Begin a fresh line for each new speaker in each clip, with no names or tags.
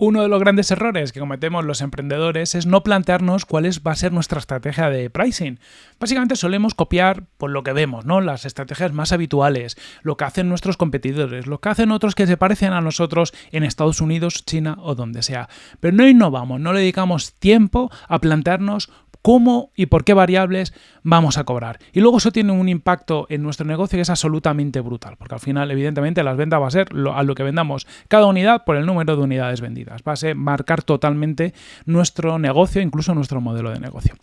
Uno de los grandes errores que cometemos los emprendedores es no plantearnos cuál va a ser nuestra estrategia de pricing. Básicamente solemos copiar por lo que vemos, ¿no? Las estrategias más habituales, lo que hacen nuestros competidores, lo que hacen otros que se parecen a nosotros en Estados Unidos, China o donde sea. Pero no innovamos, no le dedicamos tiempo a plantearnos cómo y por qué variables vamos a cobrar. Y luego eso tiene un impacto en nuestro negocio que es absolutamente brutal, porque al final, evidentemente, las ventas va a ser a lo que vendamos cada unidad por el número de unidades vendidas. Va a ser marcar totalmente nuestro negocio, incluso nuestro modelo de negocio.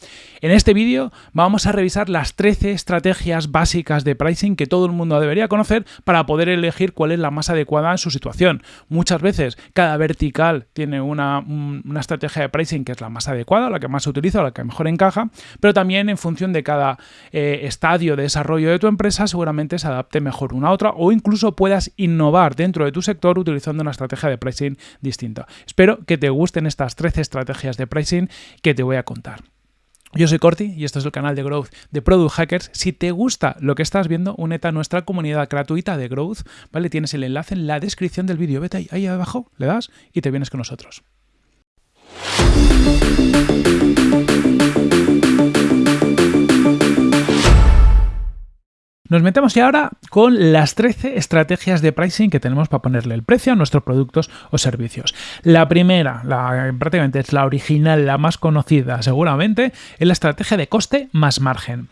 En este vídeo vamos a revisar las 13 estrategias básicas de pricing que todo el mundo debería conocer para poder elegir cuál es la más adecuada en su situación. Muchas veces cada vertical tiene una, una estrategia de pricing que es la más adecuada, la que más se utiliza, la que mejor encaja, pero también en función de cada eh, estadio de desarrollo de tu empresa seguramente se adapte mejor una a otra o incluso puedas innovar dentro de tu sector utilizando una estrategia de pricing distinta. Espero que te gusten estas 13 estrategias de pricing que te voy a contar. Yo soy Corti y esto es el canal de Growth de Product Hackers. Si te gusta lo que estás viendo, únete a nuestra comunidad gratuita de Growth, ¿vale? Tienes el enlace en la descripción del vídeo. Vete ahí, ahí abajo, le das y te vienes con nosotros. Nos metemos ya ahora con las 13 estrategias de pricing que tenemos para ponerle el precio a nuestros productos o servicios. La primera, la, prácticamente es la original, la más conocida seguramente, es la estrategia de coste más margen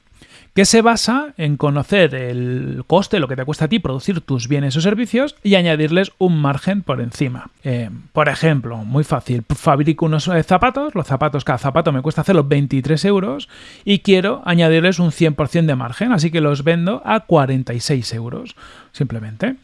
que se basa en conocer el coste, lo que te cuesta a ti producir tus bienes o servicios y añadirles un margen por encima. Eh, por ejemplo, muy fácil, fabrico unos eh, zapatos, los zapatos, cada zapato me cuesta hacerlos 23 euros y quiero añadirles un 100% de margen, así que los vendo a 46 euros, simplemente.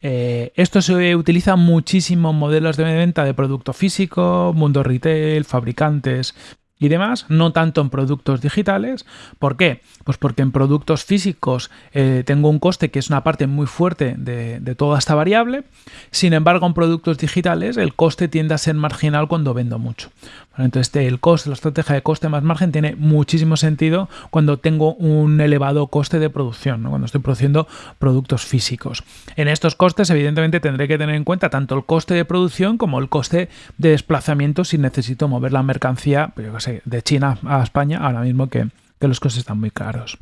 Eh, esto se utiliza en modelos de venta de producto físico, mundo retail, fabricantes, y demás, no tanto en productos digitales. ¿Por qué? Pues porque en productos físicos eh, tengo un coste que es una parte muy fuerte de, toda esta variable. Sin embargo, en productos digitales el coste tiende a ser marginal cuando vendo mucho. Entonces, el coste, la estrategia de coste más margen tiene muchísimo sentido cuando tengo un elevado coste de producción, cuando estoy produciendo productos físicos. En estos costes, evidentemente, tendré que tener en cuenta tanto el coste de producción como el coste de desplazamiento si necesito mover la mercancía, pues yo sé, de China a España, ahora mismo que, que los costes están muy caros.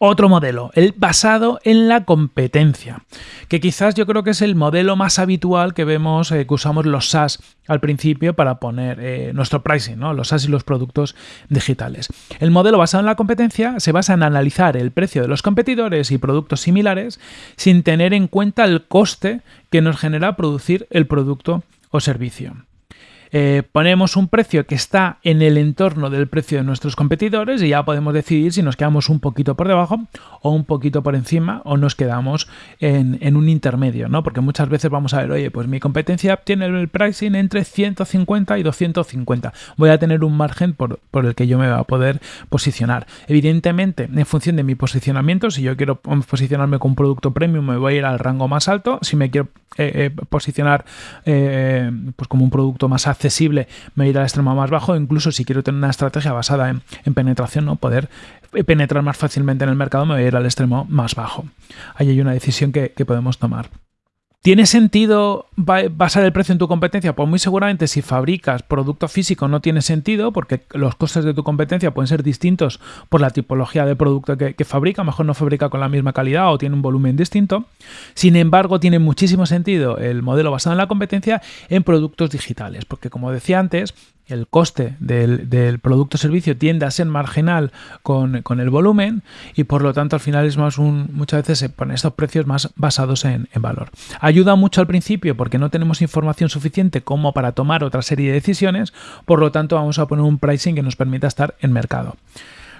Otro modelo, el basado en la competencia, que quizás yo creo que es el modelo más habitual que vemos, eh, que usamos los SaaS al principio para poner eh, nuestro pricing, ¿no? los SaaS y los productos digitales. El modelo basado en la competencia se basa en analizar el precio de los competidores y productos similares sin tener en cuenta el coste que nos genera producir el producto o servicio. Eh, ponemos un precio que está en el entorno del precio de nuestros competidores y ya podemos decidir si nos quedamos un poquito por debajo o un poquito por encima o nos quedamos en, un intermedio, ¿no? Porque muchas veces vamos a ver, oye, pues mi competencia tiene el pricing entre 150 y 250. Voy a tener un margen por, el que yo me voy a poder posicionar. Evidentemente, en función de mi posicionamiento, si yo quiero posicionarme con un producto premium, me voy a ir al rango más alto. Si me quiero eh, eh, posicionar pues como un producto más accesible, accesible, me ir al extremo más bajo, incluso si quiero tener una estrategia basada en, penetración, ¿no? poder penetrar más fácilmente en el mercado, me voy a ir al extremo más bajo. Ahí hay una decisión que podemos tomar. ¿Tiene sentido basar el precio en tu competencia? Pues muy seguramente si fabricas producto físico no tiene sentido porque los costes de tu competencia pueden ser distintos por la tipología de producto que, fabrica, mejor no fabrica con la misma calidad o tiene un volumen distinto. Sin embargo, tiene muchísimo sentido el modelo basado en la competencia en productos digitales, porque como decía antes, el coste del, producto o servicio tiende a ser marginal con, el volumen y por lo tanto al final es más un, muchas veces se ponen estos precios más basados en, en, valor. Ayuda mucho al principio porque no tenemos información suficiente como para tomar otra serie de decisiones, por lo tanto vamos a poner un pricing que nos permita estar en mercado.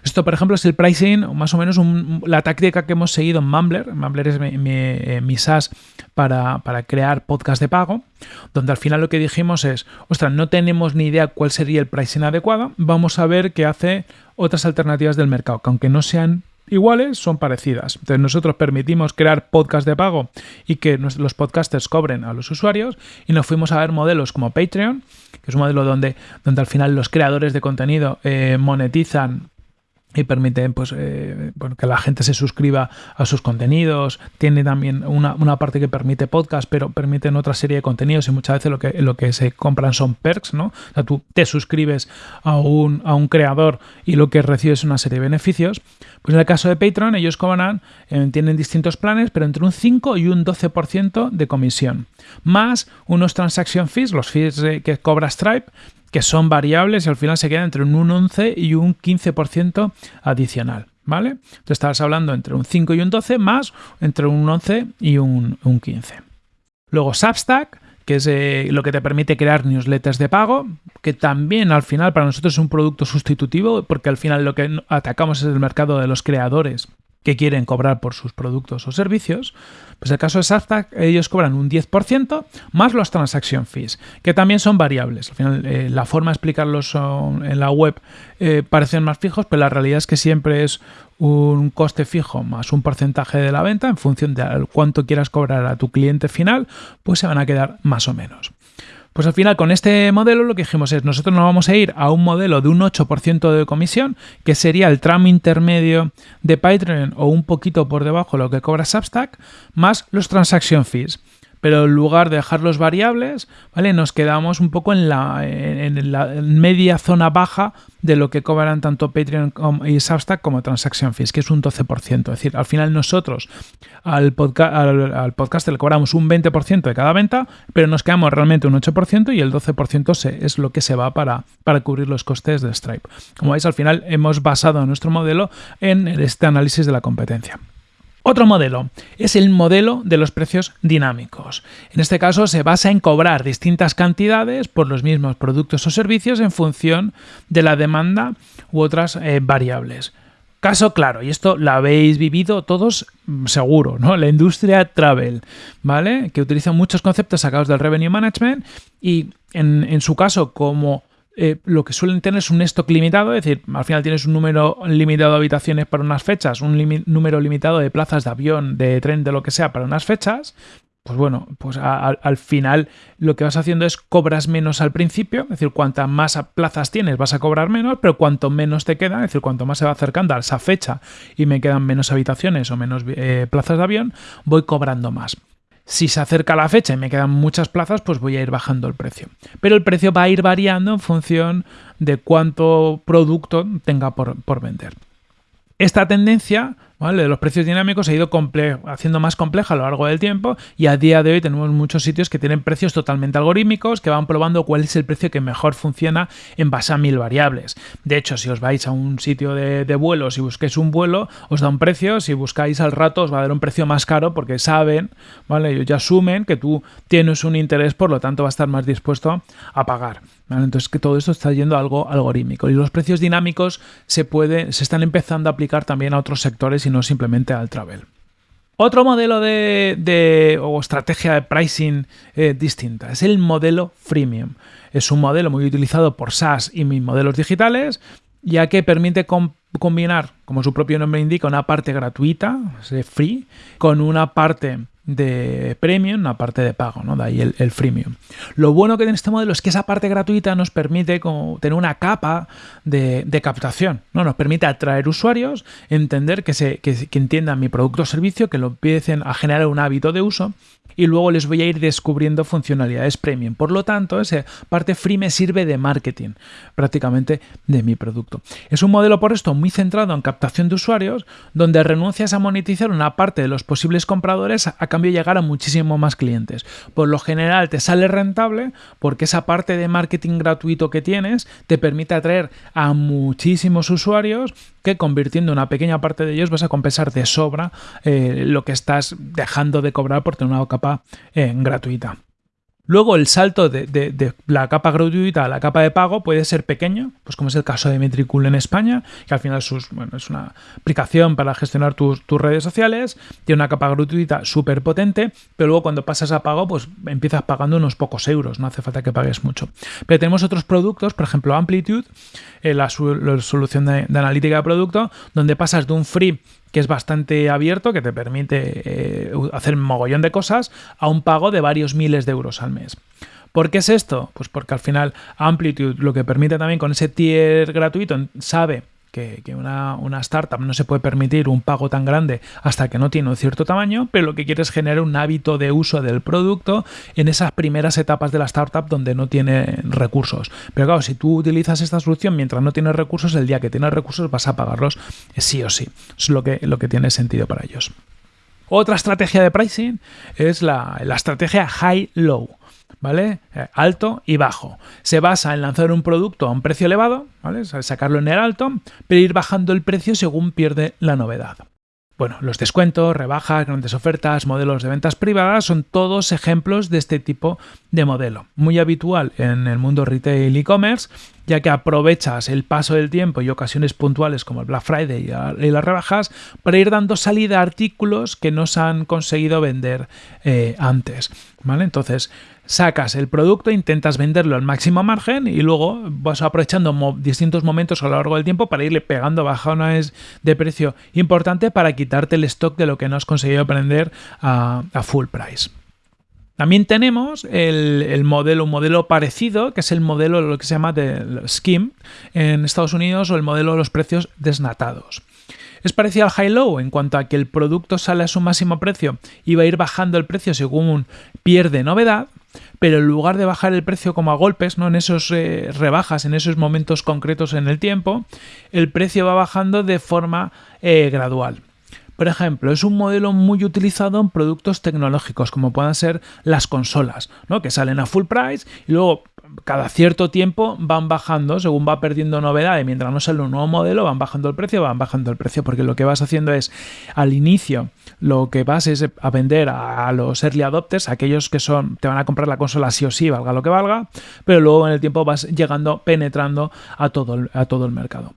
Esto, por ejemplo, es el pricing, más o menos la táctica que hemos seguido en Mumbler. Mumbler es mi, mi, SaaS para, crear podcast de pago, donde al final lo que dijimos es, ostras, no tenemos ni idea cuál sería el pricing adecuado, vamos a ver qué hace otras alternativas del mercado, que aunque no sean iguales, son parecidas. Entonces nosotros permitimos crear podcast de pago y que los podcasters cobren a los usuarios y nos fuimos a ver modelos como Patreon, que es un modelo donde, donde al final los creadores de contenido eh, monetizan y permite pues, eh, que la gente se suscriba a sus contenidos. Tiene también una, parte que permite podcast, pero permiten otra serie de contenidos y muchas veces lo que, lo que se compran son perks, ¿no? O sea, tú te suscribes a un, a un creador y lo que recibes es una serie de beneficios. Pues en el caso de Patreon, ellos cobran, eh, tienen distintos planes, pero entre un 5 y un 12% de comisión, más unos transaction fees, los fees que cobra Stripe, que son variables y al final se queda entre un 11 y un 15% adicional. ¿Vale? Entonces estabas hablando entre un 5 y un 12 más entre un 11 y un, 15. Luego Substack, que es eh, lo que te permite crear newsletters de pago, que también al final para nosotros es un producto sustitutivo, porque al final lo que atacamos es el mercado de los creadores que quieren cobrar por sus productos o servicios, pues el caso de Substack ellos cobran un 10% más los transaction fees, que también son variables. Al final eh, la forma de explicarlos en la web eh, parecen más fijos, pero la realidad es que siempre es un coste fijo más un porcentaje de la venta en función de cuánto quieras cobrar a tu cliente final, pues se van a quedar más o menos. Pues al final con este modelo lo que dijimos es, nosotros nos vamos a ir a un modelo de un 8% de comisión, que sería el tramo intermedio de Patreon o un poquito por debajo de lo que cobra Substack, más los transaction fees pero en lugar de dejar los variables, ¿vale? Nos quedamos un poco en la, en la media zona baja de lo que cobran tanto Patreon y Substack como Transaction Fees, que es un 12%. Es decir, al final nosotros al, podcast le cobramos un 20% de cada venta, pero nos quedamos realmente un 8% y el 12% es lo que se va para, para cubrir los costes de Stripe. Como veis, al final hemos basado nuestro modelo en este análisis de la competencia. Otro modelo es el modelo de los precios dinámicos. En este caso se basa en cobrar distintas cantidades por los mismos productos o servicios en función de la demanda u otras eh, variables. Caso claro, y esto lo habéis vivido todos mm, seguro, ¿no? La industria travel, ¿vale? Que utiliza muchos conceptos sacados del revenue management y en, en su caso como eh, lo que suelen tener es un stock limitado, es decir, al final tienes un número limitado de habitaciones para unas fechas, un número limitado de plazas de avión, de tren, de lo que sea para unas fechas, pues bueno, pues al final lo que vas haciendo es cobras menos al principio, es decir, cuantas más plazas tienes vas a cobrar menos, pero cuanto menos te quedan, es decir, cuanto más se va acercando a esa fecha y me quedan menos habitaciones o menos eh, plazas de avión, voy cobrando más. Si se acerca la fecha y me quedan muchas plazas, pues voy a ir bajando el precio. Pero el precio va a ir variando en función de cuánto producto tenga por, por vender. Esta tendencia de los precios dinámicos se ha ido haciendo más compleja a lo largo del tiempo y a día de hoy tenemos muchos sitios que tienen precios totalmente algorítmicos que van probando cuál es el precio que mejor funciona en base a mil variables. De hecho, si os vais a un sitio de, vuelos y busquéis un vuelo, os da un precio, si buscáis al rato os va a dar un precio más caro porque saben, ¿vale? ellos ya asumen que tú tienes un interés, por lo tanto va a estar más dispuesto a pagar. Entonces que todo esto está yendo a algo algorítmico y los precios dinámicos se, puede, se están empezando a aplicar también a otros sectores y no simplemente al travel. Otro modelo de, o estrategia de pricing eh, distinta es el modelo freemium. Es un modelo muy utilizado por SaaS y mis modelos digitales, ya que permite combinar, como su propio nombre indica, una parte gratuita, free, con una parte de premium, una parte de pago, ¿no? De ahí el, freemium. Lo bueno que tiene este modelo es que esa parte gratuita nos permite como tener una capa de, captación, ¿no? Nos permite atraer usuarios, entender que, se, que, que entiendan mi producto o servicio, que lo empiecen a generar un hábito de uso y luego les voy a ir descubriendo funcionalidades premium. Por lo tanto, esa parte free me sirve de marketing prácticamente de mi producto. Es un modelo por esto muy centrado en captación de usuarios, donde renuncias a monetizar una parte de los posibles compradores a cambio llegar a muchísimo más clientes. Por lo general te sale rentable porque esa parte de marketing gratuito que tienes te permite atraer a muchísimos usuarios que convirtiendo una pequeña parte de ellos vas a compensar de sobra eh, lo que estás dejando de cobrar por tener una capa eh, gratuita. Luego el salto de, la capa gratuita a la capa de pago puede ser pequeño, pues como es el caso de Metricool en España, que al final es una aplicación para gestionar tus, redes sociales, tiene una capa gratuita súper potente, pero luego cuando pasas a pago, pues empiezas pagando unos pocos euros, no hace falta que pagues mucho. Pero tenemos otros productos, por ejemplo Amplitude, eh, la, solución de, de analítica de producto, donde pasas de un free que es bastante abierto, que te permite eh, hacer un mogollón de cosas, a un pago de varios miles de euros al mes. ¿Por qué es esto? Pues porque al final Amplitude lo que permite también con ese tier gratuito sabe que, una, una, startup no se puede permitir un pago tan grande hasta que no tiene un cierto tamaño, pero lo que quiere es generar un hábito de uso del producto en esas primeras etapas de la startup donde no tiene recursos. Pero claro, si tú utilizas esta solución mientras no tienes recursos, el día que tienes recursos vas a pagarlos sí o sí. Es lo que, lo que tiene sentido para ellos. Otra estrategia de pricing es la, la estrategia high-low. ¿Vale? Eh, alto y bajo. Se basa en lanzar un producto a un precio elevado, ¿vale? Sacarlo en el alto, pero ir bajando el precio según pierde la novedad. Bueno, los descuentos, rebajas, grandes ofertas, modelos de ventas privadas son todos ejemplos de este tipo de modelo. Muy habitual en el mundo retail e-commerce, ya que aprovechas el paso del tiempo y ocasiones puntuales como el Black Friday y las rebajas para ir dando salida a artículos que no se han conseguido vender eh, antes. ¿vale? Entonces, sacas el producto, intentas venderlo al máximo margen y luego vas aprovechando distintos momentos a lo largo del tiempo para irle pegando bajones de precio importante para quitarte el stock de lo que no has conseguido vender a, full price. También tenemos el, modelo, un modelo parecido, que es el modelo, lo que se llama de Scheme en Estados Unidos o el modelo de los precios desnatados. Es parecido al high-low en cuanto a que el producto sale a su máximo precio y va a ir bajando el precio según pierde novedad, pero en lugar de bajar el precio como a golpes, ¿no? En esos eh, rebajas, en esos momentos concretos en el tiempo, el precio va bajando de forma eh, gradual. Por ejemplo, es un modelo muy utilizado en productos tecnológicos, como puedan ser las consolas, ¿no? que salen a full price y luego cada cierto tiempo van bajando según va perdiendo novedad y mientras no sale un nuevo modelo van bajando el precio, van bajando el precio porque lo que vas haciendo es al inicio lo que vas es a vender a los early adopters, aquellos que son te van a comprar la consola sí o sí, valga lo que valga, pero luego en el tiempo vas llegando, penetrando a todo a todo el mercado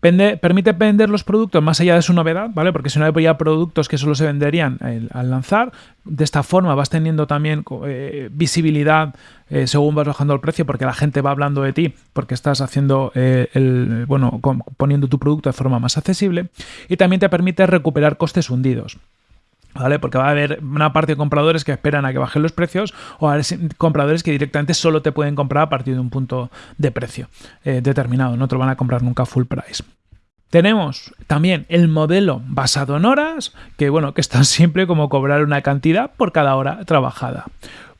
permite vender los productos más allá de su novedad, ¿vale? Porque si no hay ya productos que solo se venderían al lanzar, de esta forma vas teniendo también eh, visibilidad eh, según vas bajando el precio, porque la gente va hablando de ti, porque estás haciendo eh, el, bueno, poniendo tu producto de forma más accesible. Y también te permite recuperar costes hundidos. ¿Vale? Porque va a haber una parte de compradores que esperan a que bajen los precios o a compradores que directamente solo te pueden comprar a partir de un punto de precio eh, determinado, no te lo van a comprar nunca full price. Tenemos también el modelo basado en horas, que bueno, que está siempre como cobrar una cantidad por cada hora trabajada.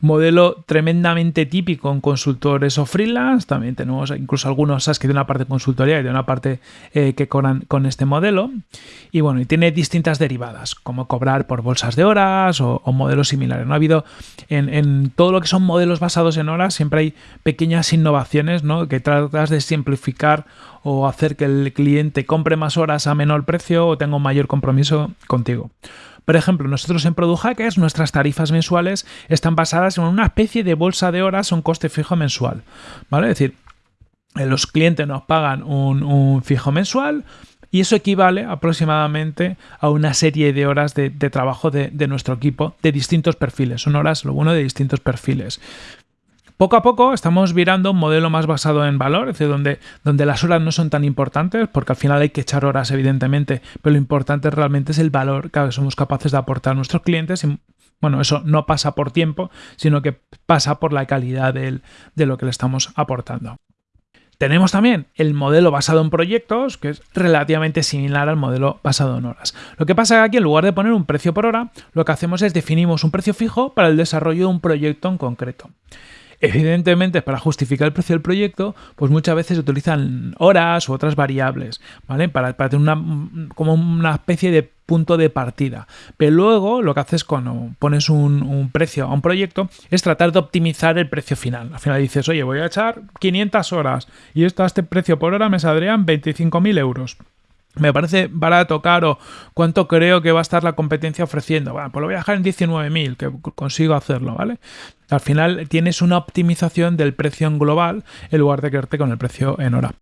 Modelo tremendamente típico en consultores o freelance. También tenemos incluso algunos SaaS que de una parte consultoría y de una parte eh, que cobran con este modelo. Y bueno, y tiene distintas derivadas, como cobrar por bolsas de horas o, modelos similares. No ha habido en, todo lo que son modelos basados en horas, siempre hay pequeñas innovaciones ¿no? que tratas de simplificar o hacer que el cliente compre más horas a menor precio o tenga un mayor compromiso contigo. Por ejemplo, nosotros en Product Hackers nuestras tarifas mensuales están basadas en una especie de bolsa de horas a un coste fijo mensual. ¿Vale? Es decir, eh, los clientes nos pagan un, fijo mensual, y eso equivale aproximadamente a una serie de horas de, trabajo de, de, nuestro equipo de distintos perfiles. Son horas, lo bueno, de distintos perfiles. Poco a poco estamos virando un modelo más basado en valor, es decir, donde, donde las horas no son tan importantes, porque al final hay que echar horas, evidentemente, pero lo importante realmente es el valor que somos capaces de aportar a nuestros clientes. Y, bueno, eso no pasa por tiempo, sino que pasa por la calidad de lo que le estamos aportando. Tenemos también el modelo basado en proyectos, que es relativamente similar al modelo basado en horas. Lo que pasa es que aquí, en lugar de poner un precio por hora, lo que hacemos es definimos un precio fijo para el desarrollo de un proyecto en concreto. Evidentemente, para justificar el precio del proyecto, pues muchas veces se utilizan horas u otras variables, ¿vale? Para, tener una, como una especie de punto de partida. Pero luego lo que haces cuando pones un, precio a un proyecto es tratar de optimizar el precio final. Al final dices, oye, voy a echar 500 horas y esto a este precio por hora me saldrían 25.000 euros me parece barato, caro, cuánto creo que va a estar la competencia ofreciendo. Bueno, pues lo voy a dejar en 19.000, que consigo hacerlo, ¿vale? Al final tienes una optimización del precio en global en lugar de quedarte con el precio en hora.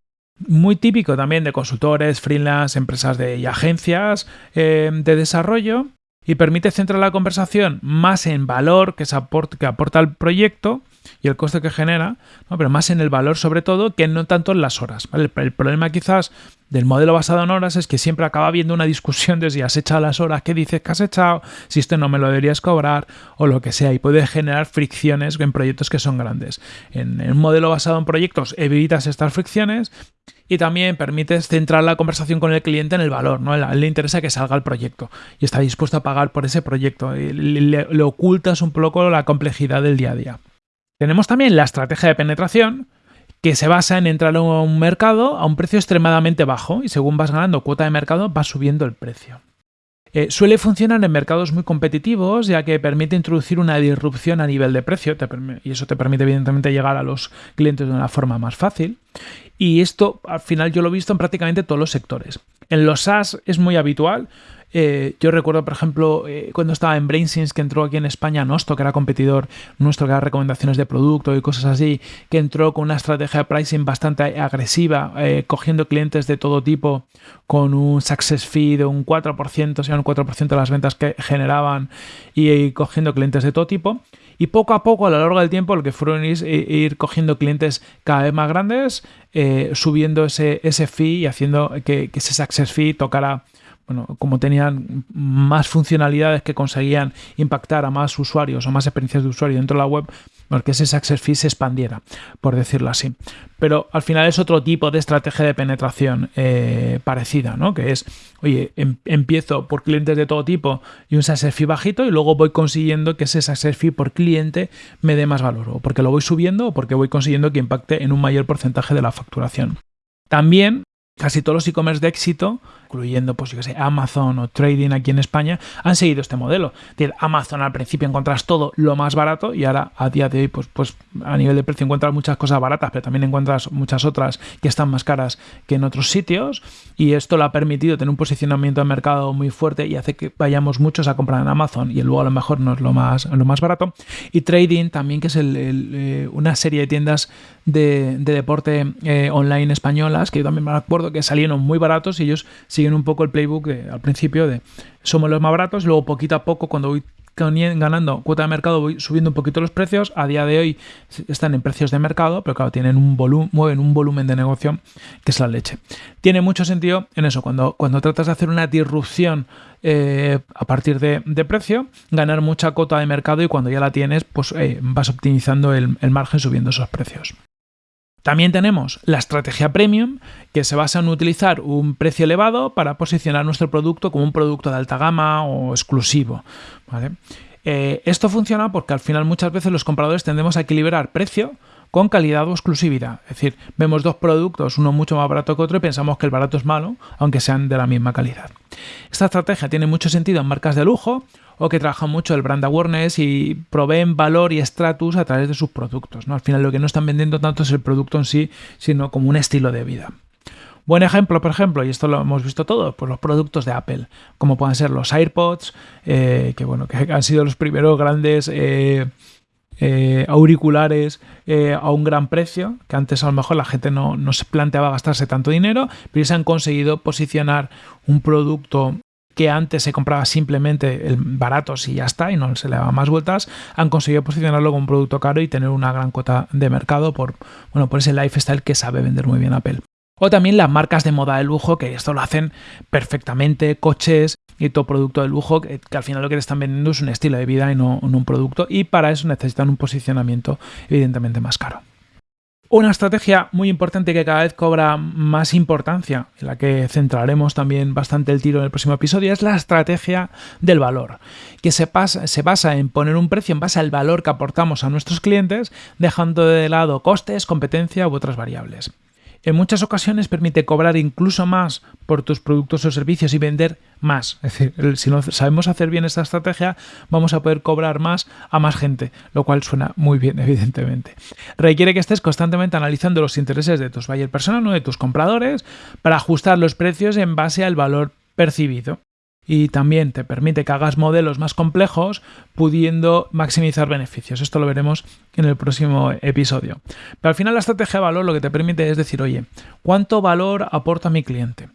Muy típico también de consultores, freelance, empresas de, y agencias eh, de desarrollo y permite centrar la conversación más en valor que, se aporta, que aporta el proyecto y el coste que genera, pero más en el valor sobre todo que no tanto en las horas. El, problema quizás del modelo basado en horas es que siempre acaba habiendo una discusión de si has echado las horas que dices que has echado, si esto no me lo deberías cobrar o lo que sea y puede generar fricciones en proyectos que son grandes. En, en un modelo basado en proyectos evitas estas fricciones y también permites centrar la conversación con el cliente en el valor, ¿no? A él le interesa que salga el proyecto y está dispuesto a pagar por ese proyecto. Le, le ocultas un poco la complejidad del día a día. Tenemos también la estrategia de penetración, que se basa en entrar a un mercado a un precio extremadamente bajo y según vas ganando cuota de mercado vas subiendo el precio. Eh, suele funcionar en mercados muy competitivos, ya que permite introducir una disrupción a nivel de precio y eso te permite evidentemente llegar a los clientes de una forma más fácil. Y esto al final yo lo he visto en prácticamente todos los sectores. En los SaaS es muy habitual, eh, yo recuerdo, por ejemplo, eh, cuando estaba en BrainSense, que entró aquí en España Nosto, que era competidor nuestro, que era recomendaciones de producto y cosas así, que entró con una estrategia de pricing bastante agresiva, eh, cogiendo clientes de todo tipo con un success fee de un 4%, o sea, un 4% de las ventas que generaban y, cogiendo clientes de todo tipo. Y poco a poco, a lo largo del tiempo, lo que fueron es ir cogiendo clientes cada vez más grandes, subiendo ese, ese fee y haciendo que, que ese success fee tocara bueno, como tenían más funcionalidades que conseguían impactar a más usuarios o más experiencias de usuario dentro de la web, porque ese success fee se expandiera, por decirlo así. Pero al final es otro tipo de estrategia de penetración eh, parecida, ¿no? Que es, oye, em, empiezo por clientes de todo tipo y un success fee bajito y luego voy consiguiendo que ese success fee por cliente me dé más valor, o porque lo voy subiendo o porque voy consiguiendo que impacte en un mayor porcentaje de la facturación. También casi todos los e-commerce de éxito incluyendo pues yo sé, Amazon o Trading aquí en España, han seguido este modelo. Amazon al principio encuentras todo lo más barato y ahora a día de hoy pues, pues a nivel de precio encuentras muchas cosas baratas, pero también encuentras muchas otras que están más caras que en otros sitios y esto le ha permitido tener un posicionamiento de mercado muy fuerte y hace que vayamos muchos a comprar en Amazon y luego a lo mejor no es lo más, lo más barato. Y Trading también, que es eh, una serie de tiendas de, deporte eh, online españolas, que yo también me acuerdo que salieron muy baratos y ellos siguen un poco el playbook al principio de somos los más baratos, luego poquito a poco cuando voy ganando cuota de mercado voy subiendo un poquito los precios, a día de hoy están en precios de mercado, pero claro, tienen un volumen, mueven un volumen de negocio que es la leche. Tiene mucho sentido en eso, cuando, cuando tratas de hacer una disrupción eh, a partir de, precio, ganar mucha cuota de mercado y cuando ya la tienes, pues eh, vas optimizando el margen subiendo esos precios. También tenemos la estrategia premium, que se basa en utilizar un precio elevado para posicionar nuestro producto como un producto de alta gama o exclusivo. Eh, esto funciona porque al final muchas veces los compradores tendemos a equilibrar precio con calidad o exclusividad. Es decir, vemos dos productos, uno mucho más barato que otro y pensamos que el barato es malo, aunque sean de la misma calidad. Esta estrategia tiene mucho sentido en marcas de lujo o que trabajan mucho el brand awareness y proveen valor y estatus a través de sus productos. ¿no? Al final lo que no están vendiendo tanto es el producto en sí, sino como un estilo de vida. Buen ejemplo, por ejemplo, y esto lo hemos visto todos, pues los productos de Apple, como pueden ser los AirPods, eh, que bueno, que han sido los primeros grandes eh, eh, auriculares a un gran precio, que antes a lo mejor la gente no, no, se planteaba gastarse tanto dinero, pero se han conseguido posicionar un producto que antes se compraba simplemente el barato si ya está y no se le daba más vueltas, han conseguido posicionarlo como un producto caro y tener una gran cuota de mercado por, bueno, por ese lifestyle que sabe vender muy bien Apple. O también las marcas de moda de lujo, que esto lo hacen perfectamente, coches y todo producto de lujo, que, al final lo que le están vendiendo es un estilo de vida y no un producto, y para eso necesitan un posicionamiento evidentemente más caro. Una estrategia muy importante que cada vez cobra más importancia, en la que centraremos también bastante el tiro en el próximo episodio, es la estrategia del valor, que se, se basa en poner un precio en base al valor que aportamos a nuestros clientes, dejando de lado costes, competencia u otras variables. En muchas ocasiones permite cobrar incluso más por tus productos o servicios y vender más. Es decir, si no sabemos hacer bien esta estrategia, vamos a poder cobrar más a más gente, lo cual suena muy bien, evidentemente. Requiere que estés constantemente analizando los intereses de tus buyer personas, o de tus compradores, para ajustar los precios en base al valor percibido y también te permite que hagas modelos más complejos pudiendo maximizar beneficios. Esto lo veremos en el próximo episodio. Pero al final la estrategia de valor lo que te permite es decir, oye, ¿cuánto valor aporta mi cliente?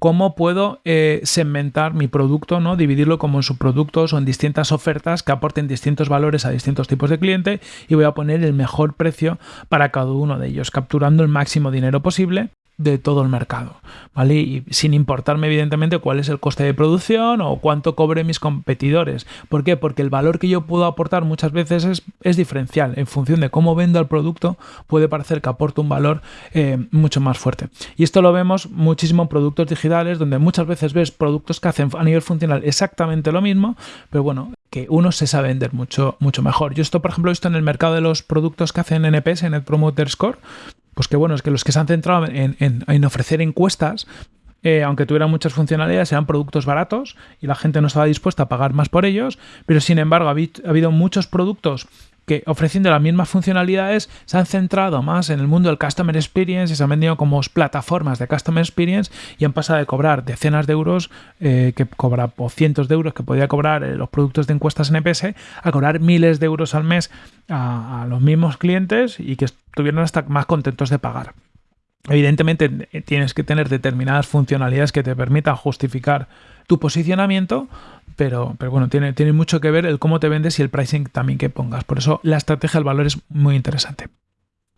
¿Cómo puedo eh, segmentar mi producto, ¿no? dividirlo como en subproductos o en distintas ofertas que aporten distintos valores a distintos tipos de cliente y voy a poner el mejor precio para cada uno de ellos, capturando el máximo dinero posible de todo el mercado, ¿vale? Y sin importarme evidentemente cuál es el coste de producción o cuánto cobre mis competidores. ¿Por qué? Porque el valor que yo puedo aportar muchas veces es, diferencial. En función de cómo vendo el producto, puede parecer que aporto un valor eh, mucho más fuerte. Y esto lo vemos muchísimo en productos digitales, donde muchas veces ves productos que hacen a nivel funcional exactamente lo mismo, pero bueno, que uno se sabe vender mucho, mucho mejor. Yo esto, por ejemplo, he visto en el mercado de los productos que hacen NPS, Net Promoter Score, pues que bueno, es que los que se han centrado en, ofrecer encuestas, eh, aunque tuvieran muchas funcionalidades, eran productos baratos y la gente no estaba dispuesta a pagar más por ellos, pero sin embargo ha habido muchos productos que ofreciendo las mismas funcionalidades se han centrado más en el mundo del Customer Experience y se han vendido como plataformas de Customer Experience y han pasado de cobrar decenas de euros eh, que cobra o cientos de euros que podía cobrar eh, los productos de encuestas NPS a cobrar miles de euros al mes a, a los mismos clientes y que estuvieron hasta más contentos de pagar. Evidentemente eh, tienes que tener determinadas funcionalidades que te permitan justificar tu posicionamiento, pero, pero bueno, tiene, tiene mucho que ver el cómo te vendes y el pricing también que pongas. Por eso la estrategia del valor es muy interesante.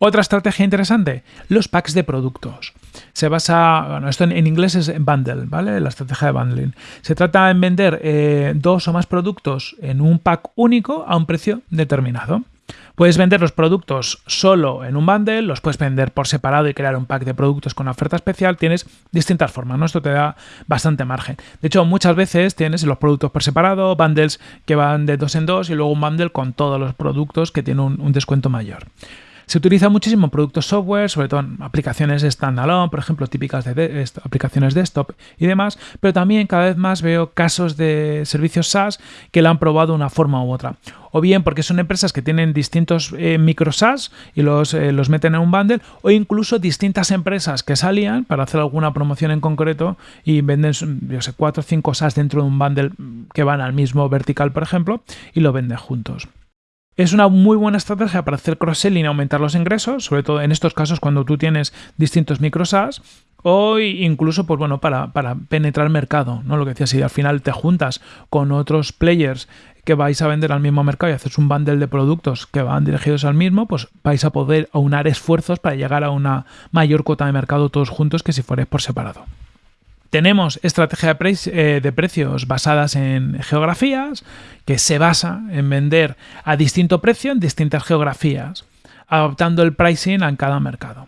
Otra estrategia interesante, los packs de productos. Se basa, bueno, esto en, inglés es bundle, ¿vale? La estrategia de bundling. Se trata en vender eh, dos o más productos en un pack único a un precio determinado. Puedes vender los productos solo en un bundle, los puedes vender por separado y crear un pack de productos con oferta especial. Tienes distintas formas, ¿no? Esto te da bastante margen. De hecho, muchas veces tienes los productos por separado, bundles que van de dos en dos y luego un bundle con todos los productos que tiene un descuento mayor. Se utiliza muchísimo en productos software, sobre todo en aplicaciones standalone, por ejemplo, típicas de, aplicaciones desktop y demás, pero también cada vez más veo casos de servicios SaaS que lo han probado de una forma u otra. O bien porque son empresas que tienen distintos eh, micro SaaS y los, eh, los meten en un bundle, o incluso distintas empresas que salían para hacer alguna promoción en concreto y venden, yo sé, cuatro o cinco SaaS dentro de un bundle que van al mismo vertical, por ejemplo, y lo venden juntos. Es una muy buena estrategia para hacer cross-selling y aumentar los ingresos, sobre todo en estos casos cuando tú tienes distintos micro SaaS o incluso pues bueno, para, para penetrar mercado, ¿no? Lo que decía, si al final te juntas con otros players que vais a vender al mismo mercado y haces un bundle de productos que van dirigidos al mismo, pues vais a poder aunar esfuerzos para llegar a una mayor cuota de mercado todos juntos que si fuerais por separado. Tenemos estrategia eh, de, precios basadas en geografías, que se basa en vender a distinto precio en distintas geografías, adaptando el pricing a cada mercado.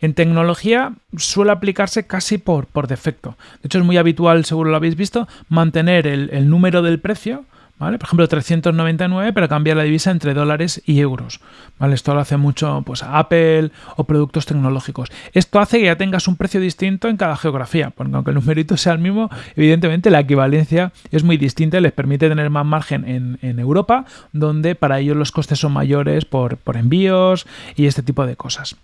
En tecnología suele aplicarse casi por, por defecto. De hecho, es muy habitual, seguro lo habéis visto, mantener el número del precio por ejemplo, 399, pero cambiar la divisa entre dólares y euros, ¿vale? Esto lo hace mucho pues, Apple o productos tecnológicos. Esto hace que ya tengas un precio distinto en cada geografía, porque aunque el numerito sea el mismo, evidentemente la equivalencia es muy distinta y les permite tener más margen en, Europa, donde para ellos los costes son mayores por envíos y este tipo de cosas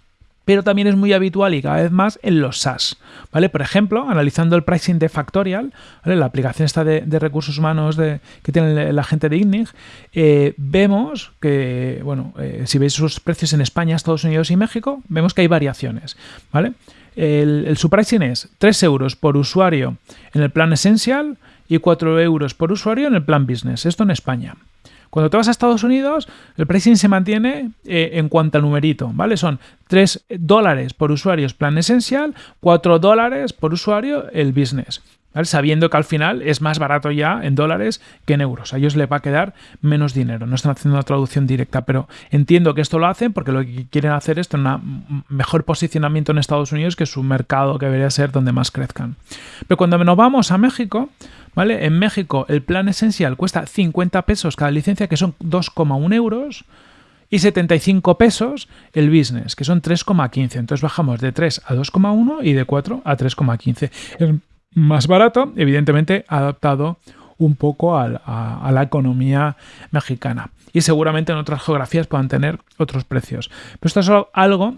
pero también es muy habitual y cada vez más en los SaaS. ¿vale? Por ejemplo, analizando el pricing de Factorial, la aplicación esta de, recursos humanos que tiene la gente de IGNIG, eh, vemos que, bueno, eh, si veis sus precios en España, Estados Unidos y México, vemos que hay variaciones. ¿vale? El, el su pricing es 3 euros por usuario en el plan esencial y 4 euros por usuario en el plan business. Esto en España. Cuando te vas a Estados Unidos, el pricing se mantiene eh, en cuanto al numerito, ¿vale? Son 3 dólares por usuario es plan esencial, 4 dólares por usuario el business. Sabiendo que al final es más barato ya en dólares que en euros. A ellos les va a quedar menos dinero. No están haciendo una traducción directa, pero entiendo que esto lo hacen porque lo que quieren hacer es tener un mejor posicionamiento en Estados Unidos, que es su mercado que debería ser donde más crezcan. Pero cuando nos vamos a México, ¿Vale? En México el plan esencial cuesta 50 pesos cada licencia, que son 2,1 euros, y 75 pesos el business, que son 3,15. Entonces bajamos de 3 a 2,1 y de 4 a 3,15. Más barato, evidentemente adaptado un poco a, la economía mexicana. Y seguramente en otras geografías puedan tener otros precios. Pero esto es algo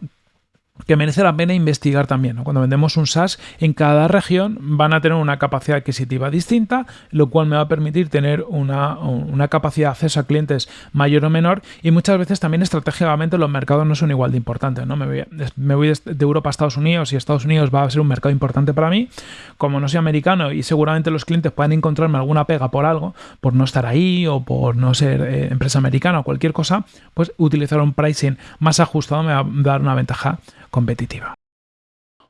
que merece la pena investigar también. Cuando vendemos un SaaS, en cada región van a tener una capacidad adquisitiva distinta, lo cual me va a permitir tener una, capacidad de acceso a clientes mayor o menor y muchas veces también estratégicamente los mercados no son igual de importantes. ¿no? Me, voy, de Europa a Estados Unidos y Estados Unidos va a ser un mercado importante para mí. Como no soy americano y seguramente los clientes pueden encontrarme alguna pega por algo, por no estar ahí o por no ser eh, empresa americana o cualquier cosa, pues utilizar un pricing más ajustado me va a dar una ventaja competitiva.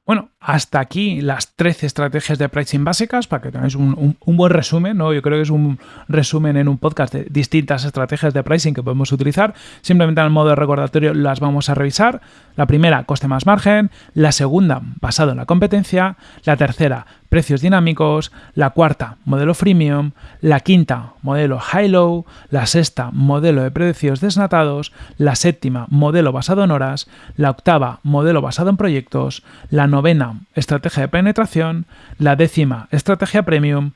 Bueno, hasta aquí las 13 estrategias de pricing básicas para que tengáis un, buen resumen, ¿no? Yo creo que es un resumen en un podcast de distintas estrategias de pricing que podemos utilizar. Simplemente en el modo de recordatorio las vamos a revisar. La primera, coste más margen. La segunda, basado en la competencia. La tercera, precios dinámicos, la cuarta, modelo freemium, la quinta, modelo high-low, la sexta, modelo de precios desnatados, la séptima, modelo basado en horas, la octava, modelo basado en proyectos, la novena, estrategia de penetración, la décima, estrategia premium,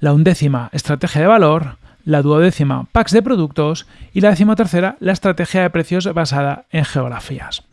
la undécima, estrategia de valor, la duodécima, packs de productos y la tercera, la estrategia de precios basada en geografías.